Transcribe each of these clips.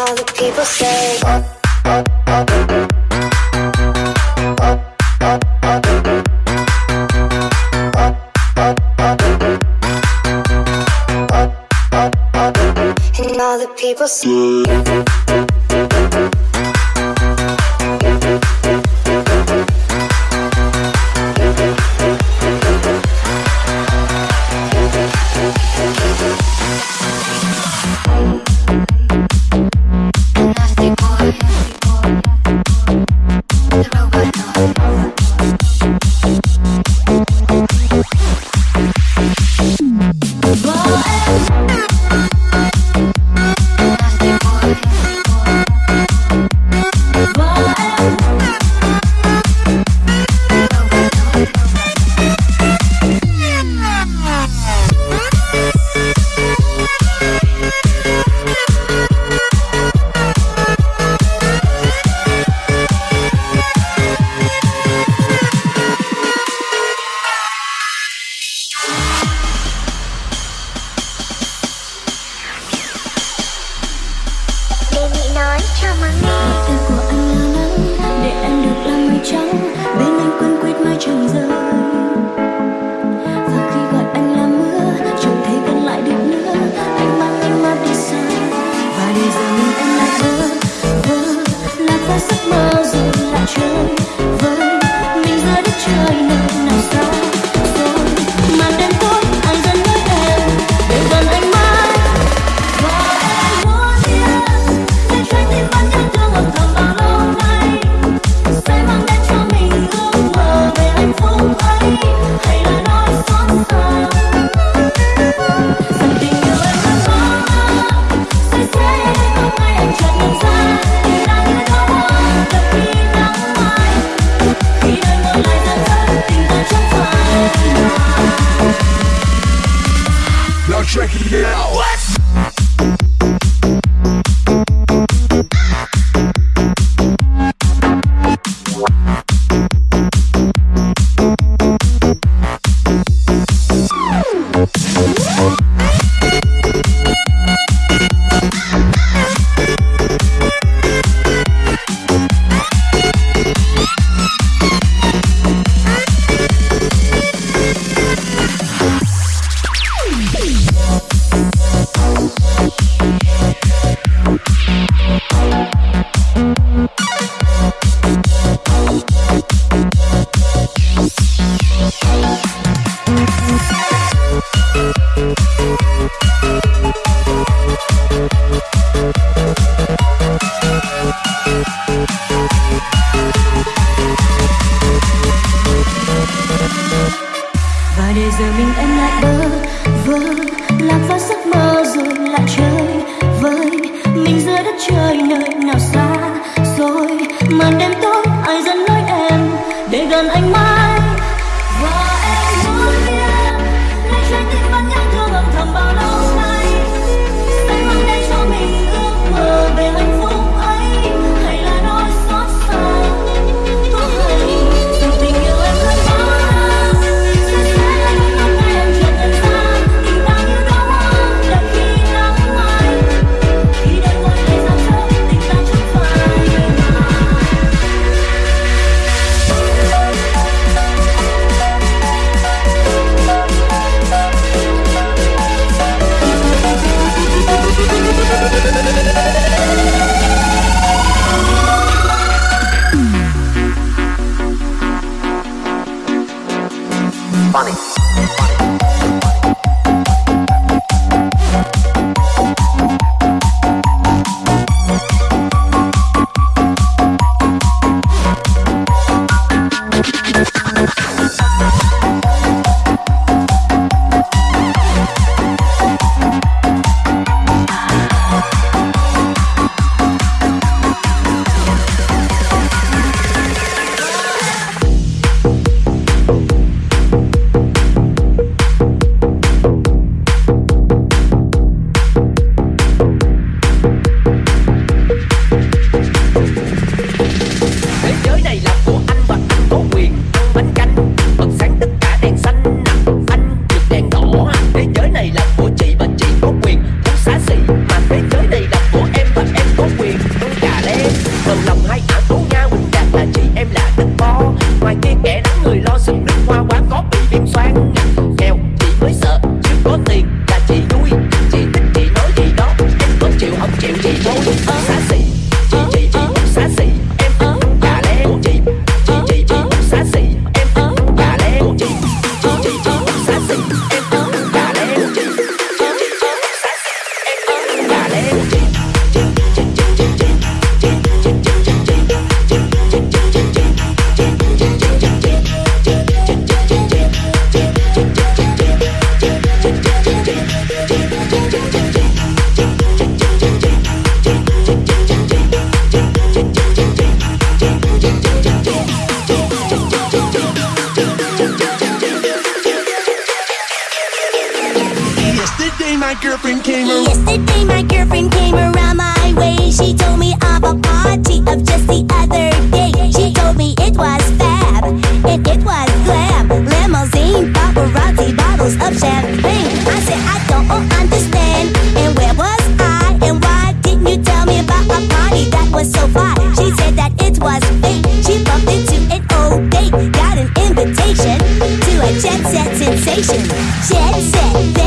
all the people say. And all the people say. Girlfriend came around. Yesterday my girlfriend came around my way. She told me of a party of just the other day. She told me it was fab and it was glam. Limousine, paparazzi, bottles of champagne. I said I don't understand. And where was I? And why didn't you tell me about a party that was so fly? She said that it was fake. She bumped into an old date, got an invitation to a jet set sensation. Jet set, set.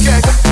yeah.